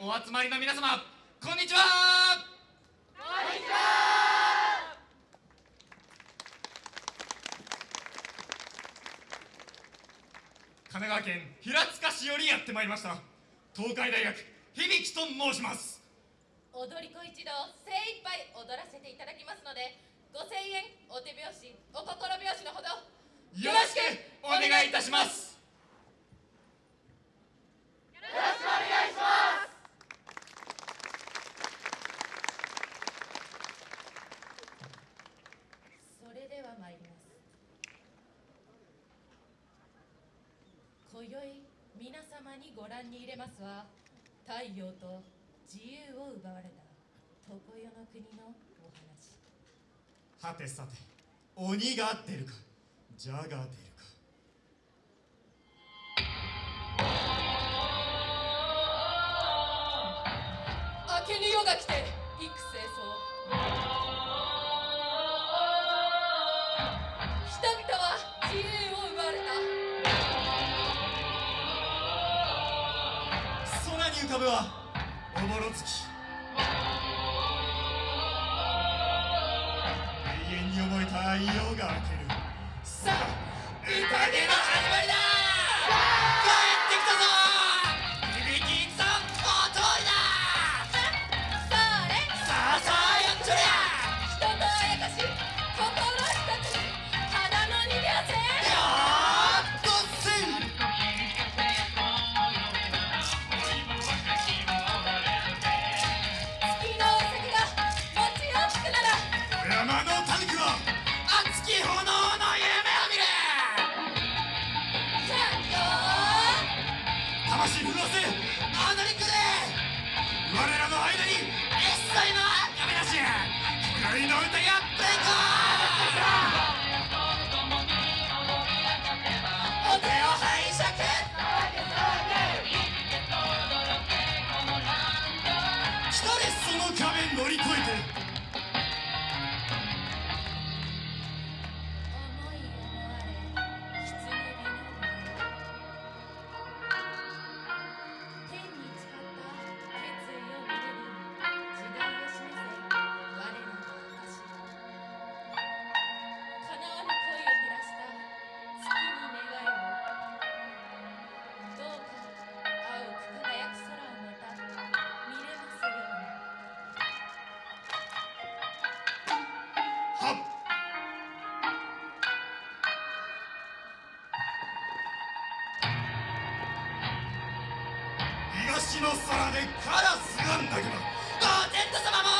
お集まりの皆様こんにちは。こんにちは。神奈川県平塚市よりやってまいりました東海大学響と申します。踊り子一同精一杯踊らせていただきますので5000円お手拍子お心拍子のほどよろしくお願いいたしますよろしくお願いしますそれでは参ります今宵皆様にご覧に入れますは太陽と自由を奪われた。常世の国のお話。はてさて鬼が出るか蛇が出るか。明けぬ夜が来て株はおもろつき永遠に覚えた陽が明ける。さあ宴だあよ魂震わせあの肉で我らの間に一切の赤目なし光の歌が。ブレイクお手を拝借一人その壁乗り越えて。の皿でカラスが鳴けばお天道様も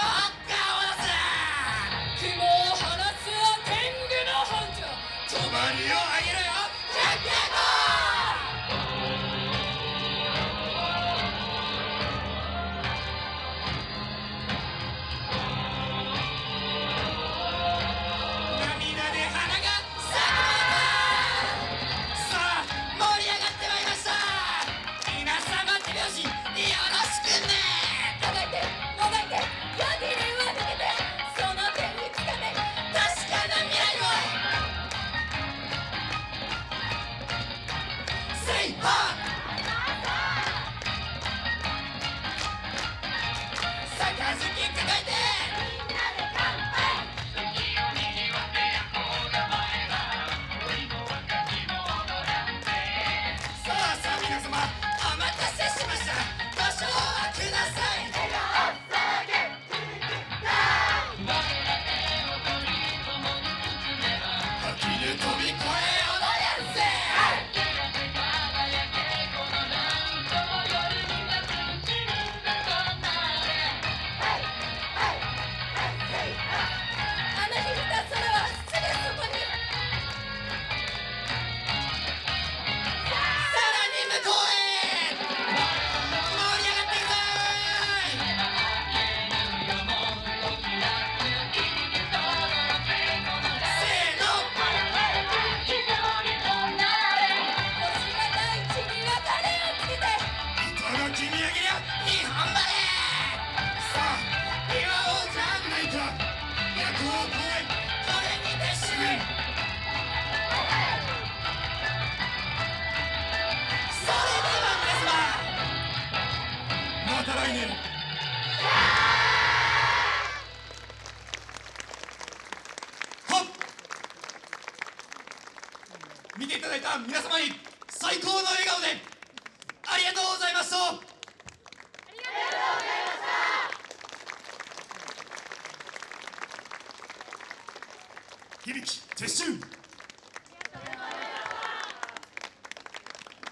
見ていただいた皆様に最高の笑顔でありがとうございました。ありがとうございました。響き撤収